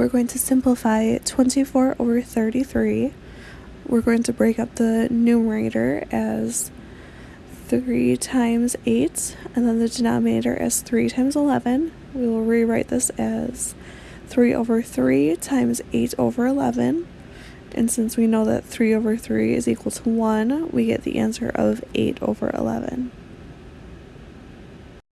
we're going to simplify 24 over 33. We're going to break up the numerator as 3 times 8 and then the denominator as 3 times 11. We will rewrite this as 3 over 3 times 8 over 11. And since we know that 3 over 3 is equal to 1, we get the answer of 8 over 11.